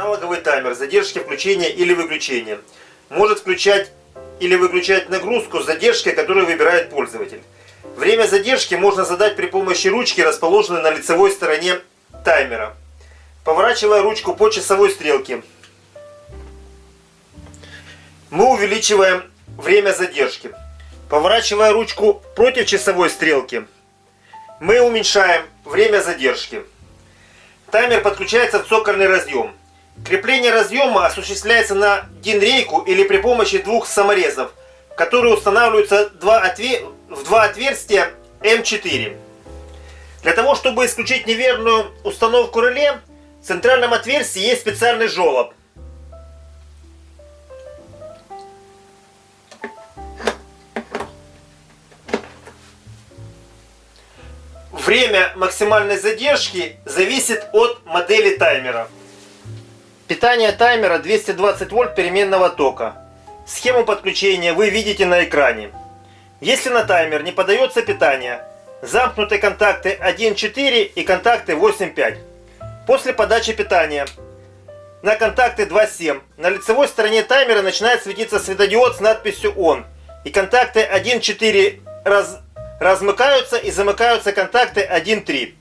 Аналоговый таймер задержки включения или выключения может включать или выключать нагрузку с задержкой, которую выбирает пользователь. Время задержки можно задать при помощи ручки, расположенной на лицевой стороне таймера. Поворачивая ручку по часовой стрелке, мы увеличиваем время задержки. Поворачивая ручку против часовой стрелки, мы уменьшаем время задержки. Таймер подключается в цокольный разъем. Крепление разъема осуществляется на динрейку или при помощи двух саморезов, которые устанавливаются в два отверстия М4. Для того, чтобы исключить неверную установку реле, в центральном отверстии есть специальный желоб. Время максимальной задержки зависит от модели таймера. Питание таймера 220 вольт переменного тока. Схему подключения вы видите на экране. Если на таймер не подается питание, замкнуты контакты 1.4 и контакты 8.5. После подачи питания на контакты 2.7 на лицевой стороне таймера начинает светиться светодиод с надписью ON. И контакты 1.4 раз, размыкаются и замыкаются контакты 1.3.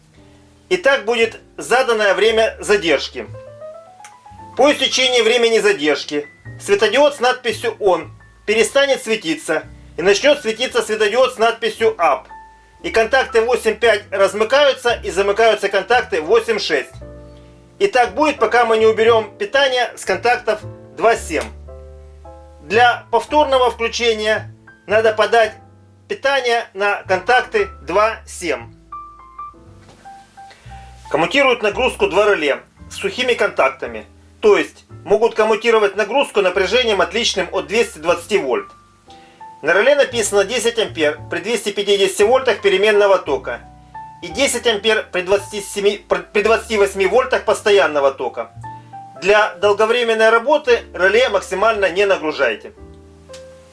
И так будет заданное время задержки. По истечении времени задержки светодиод с надписью ON перестанет светиться и начнет светиться светодиод с надписью UP. И контакты 8.5 размыкаются и замыкаются контакты 8.6. И так будет, пока мы не уберем питание с контактов 2.7. Для повторного включения надо подать питание на контакты 2.7. Коммутируют нагрузку два реле с сухими контактами. То есть могут коммутировать нагрузку напряжением отличным от 220 вольт. На реле написано 10 ампер при 250 вольтах переменного тока и 10 ампер при, 27, при 28 вольтах постоянного тока. Для долговременной работы реле максимально не нагружайте.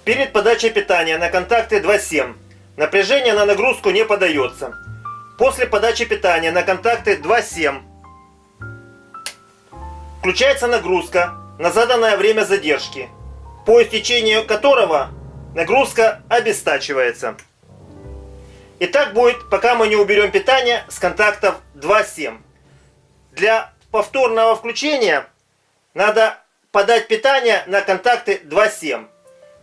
Перед подачей питания на контакты 2.7 напряжение на нагрузку не подается. После подачи питания на контакты 2.7 Включается нагрузка на заданное время задержки, по истечению которого нагрузка обестачивается. И так будет, пока мы не уберем питание с контактов 2.7. Для повторного включения надо подать питание на контакты 2.7.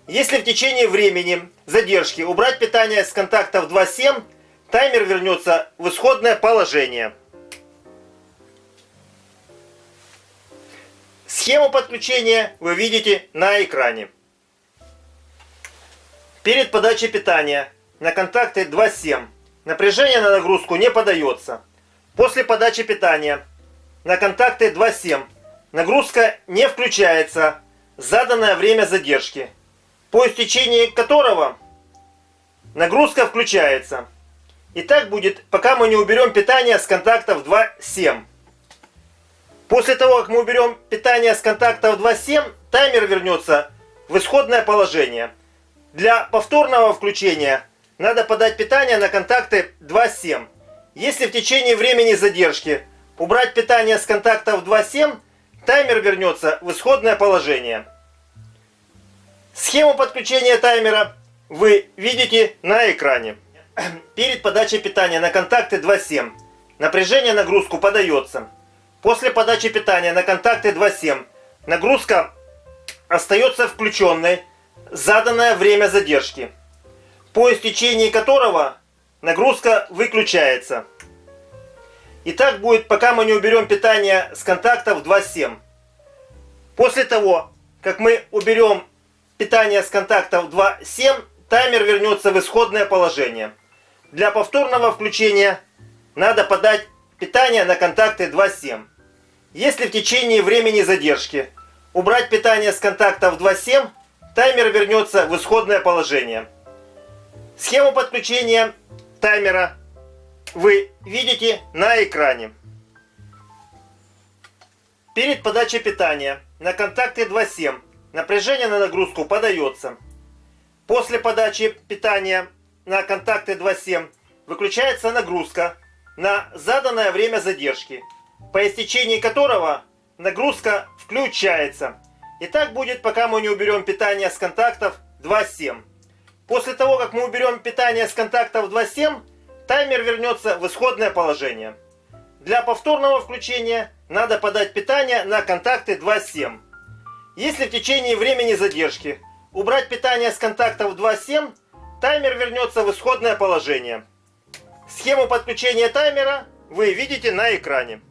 Если в течение времени задержки убрать питание с контактов 2.7, таймер вернется в исходное положение. Схему подключения вы видите на экране. Перед подачей питания на контакты 2.7 напряжение на нагрузку не подается. После подачи питания на контакты 2.7 нагрузка не включается заданное время задержки, по истечении которого нагрузка включается. И так будет, пока мы не уберем питание с контактов 2.7. После того, как мы уберем питание с контактов 2.7, таймер вернется в исходное положение. Для повторного включения надо подать питание на контакты 2.7. Если в течение времени задержки убрать питание с контактов 2.7, таймер вернется в исходное положение. Схему подключения таймера вы видите на экране. Перед подачей питания на контакты 2.7 напряжение нагрузку подается. После подачи питания на контакты 2.7 нагрузка остается включенной заданное время задержки, по истечении которого нагрузка выключается. И так будет, пока мы не уберем питание с контактов 2.7. После того, как мы уберем питание с контактов 2.7, таймер вернется в исходное положение. Для повторного включения надо подать питание на контакты 2.7. Если в течение времени задержки убрать питание с контактов 2.7, таймер вернется в исходное положение. Схему подключения таймера вы видите на экране. Перед подачей питания на контакте 2.7 напряжение на нагрузку подается. После подачи питания на контакты 2.7 выключается нагрузка на заданное время задержки по истечении которого нагрузка включается. И так будет, пока мы не уберем питание с контактов 2.7. После того, как мы уберем питание с контактов 2.7, таймер вернется в исходное положение. Для повторного включения надо подать питание на контакты 2.7. Если в течение времени задержки убрать питание с контактов 2.7, таймер вернется в исходное положение. Схему подключения таймера вы видите на экране.